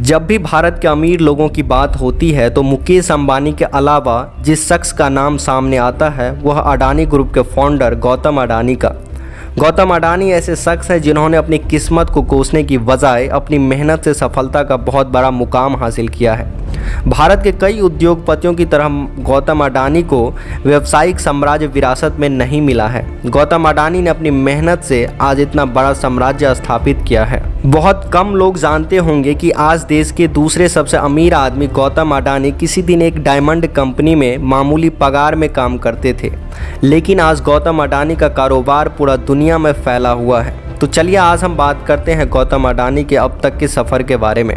जब भी भारत के अमीर लोगों की बात होती है तो मुकेश अंबानी के अलावा जिस शख्स का नाम सामने आता है, वह अडानी ग्रुप के फाउंडर गौतम अडानी का। गौतम अडानी ऐसे शख्स हैं जिन्होंने अपनी किस्मत को कोसने की बजाय अपनी मेहनत से सफलता का बहुत बड़ा मुकाम हासिल किया है। भारत के कई उद्योगपतियों की तरह गौतम अडानी को व्यवसायिक साम्राज्य विरासत में नहीं मिला है। गौतम अडानी ने अपनी मेहनत से आज इतना बड़ा साम्राज्य स्थापित किया है। बहुत कम लोग जानते होंगे कि आज देश के दूसरे सबसे अमीर आदमी गौतम अडानी किसी दिन एक डायमंड कंपनी में मामूली पगार में काम करते थे। लेकिन आज गौतम अडानी का कारोबार पूरा दुनिया में फैला हुआ है। तो चलिए आज हम बात करते हैं गौतम अडानी के अब तक के सफ़र के बारे में।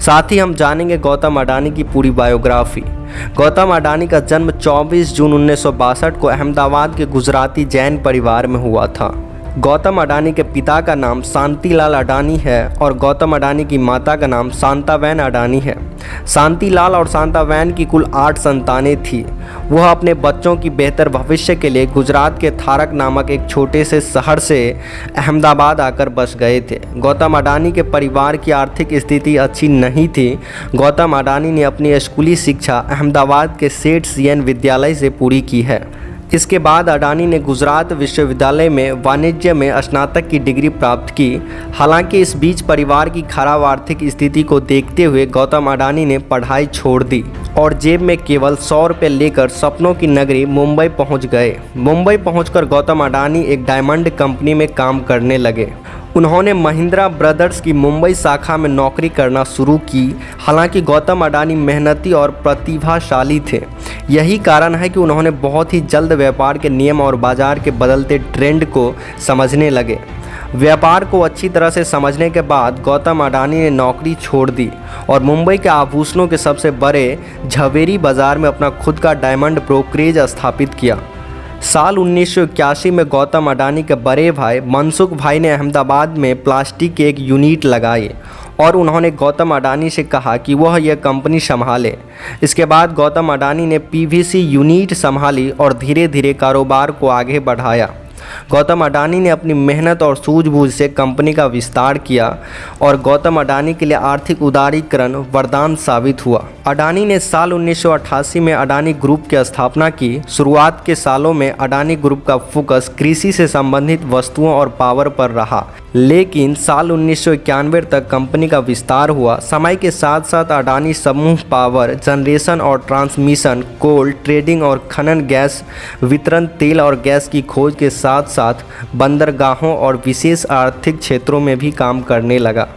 साथ ही हम जानेंगे गौतम अडानी की पूरी बायोग्राफी। गौतम अडानी का जन्म 24 जून उन्नीस सौ बासठ को अहमदाबाद के गुजराती जैन परिवार में हुआ था। गौतम अडानी के पिता का नाम शांतिलाल अडानी है और गौतम अडानी की माता का नाम शांतावैन अडानी है। शांतिलाल और शांतावैन की कुल आठ संतानें थी। वह अपने बच्चों की बेहतर भविष्य के लिए गुजरात के थारक नामक एक छोटे से शहर से अहमदाबाद आकर बस गए थे। गौतम अडानी के परिवार की आर्थिक स्थिति अच्छी नहीं थी। गौतम अडानी ने अपनी स्कूली शिक्षा अहमदाबाद के सेठ सीएन विद्यालय से पूरी की है। इसके बाद अडानी ने गुजरात विश्वविद्यालय में वाणिज्य में स्नातक की डिग्री प्राप्त की। हालाँकि इस बीच परिवार की खराब आर्थिक स्थिति को देखते हुए गौतम अडानी ने पढ़ाई छोड़ दी और जेब में केवल सौ रुपये लेकर सपनों की नगरी मुंबई पहुँच गए। मुंबई पहुंचकर गौतम अडानी एक डायमंड कंपनी में काम करने लगे। उन्होंने महिंद्रा ब्रदर्स की मुंबई शाखा में नौकरी करना शुरू की। हालाँकि गौतम अडानी मेहनती और प्रतिभाशाली थे। यही कारण है कि उन्होंने बहुत ही जल्द व्यापार के नियम और बाज़ार के बदलते ट्रेंड को समझने लगे। व्यापार को अच्छी तरह से समझने के बाद गौतम अडानी ने नौकरी छोड़ दी और मुंबई के आभूषणों के सबसे बड़े झवेरी बाज़ार में अपना खुद का डायमंड ब्रोकरेज स्थापित किया। साल उन्नीस सौ इक्यासी में गौतम अडानी के बड़े भाई मनसुख भाई ने अहमदाबाद में प्लास्टिक के एक यूनिट लगाए और उन्होंने गौतम अडानी से कहा कि वह यह कंपनी संभाले। इसके बाद गौतम अडानी ने पीवीसी यूनिट संभाली और धीरे धीरे कारोबार को आगे बढ़ाया। गौतम अडानी ने अपनी मेहनत और सूझबूझ से कंपनी का विस्तार किया और गौतम अडानी के लिए आर्थिक उदारीकरण वरदान साबित हुआ। अडानी ने साल 1988 में अडानी ग्रुप की स्थापना की। शुरुआत के सालों में अडानी ग्रुप का फोकस कृषि से संबंधित वस्तुओं और पावर पर रहा। लेकिन साल उन्नीस सौ इक्यानवे तक कंपनी का विस्तार हुआ। समय के साथ साथ अडानी समूह पावर जनरेशन और ट्रांसमिशन, कोल, ट्रेडिंग और खनन, गैस वितरण, तेल और गैस की खोज के साथ साथ बंदरगाहों और विशेष आर्थिक क्षेत्रों में भी काम करने लगा।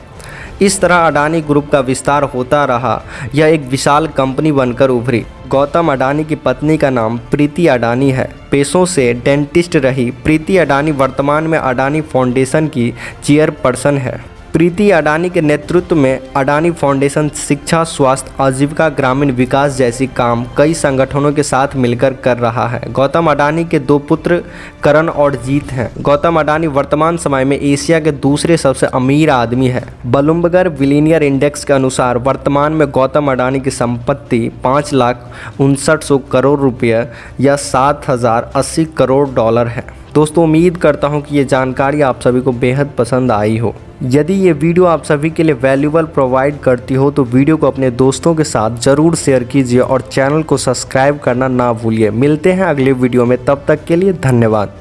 इस तरह अडानी ग्रुप का विस्तार होता रहा। यह एक विशाल कंपनी बनकर उभरी। गौतम अडानी की पत्नी का नाम प्रीति अडानी है। पेशों से डेंटिस्ट रही। प्रीति अडानी वर्तमान में अडानी फाउंडेशन की चेयरपर्सन है। प्रीति अडानी के नेतृत्व में अडानी फाउंडेशन शिक्षा, स्वास्थ्य, आजीविका, ग्रामीण विकास जैसी काम कई संगठनों के साथ मिलकर कर रहा है। गौतम अडानी के दो पुत्र करण और जीत हैं। गौतम अडानी वर्तमान समय में एशिया के दूसरे सबसे अमीर आदमी है। बलुम्बगर विलीनियर इंडेक्स के अनुसार वर्तमान में गौतम अडानी की संपत्ति पाँच लाख उनसठ सौ करोड़ रुपये या सात हज़ार अस्सी करोड़ डॉलर है। दोस्तों, उम्मीद करता हूँ कि ये जानकारी आप सभी को बेहद पसंद आई हो। यदि ये वीडियो आप सभी के लिए वैल्यूबल प्रोवाइड करती हो तो वीडियो को अपने दोस्तों के साथ ज़रूर शेयर कीजिए और चैनल को सब्सक्राइब करना ना भूलिए। मिलते हैं अगले वीडियो में, तब तक के लिए धन्यवाद।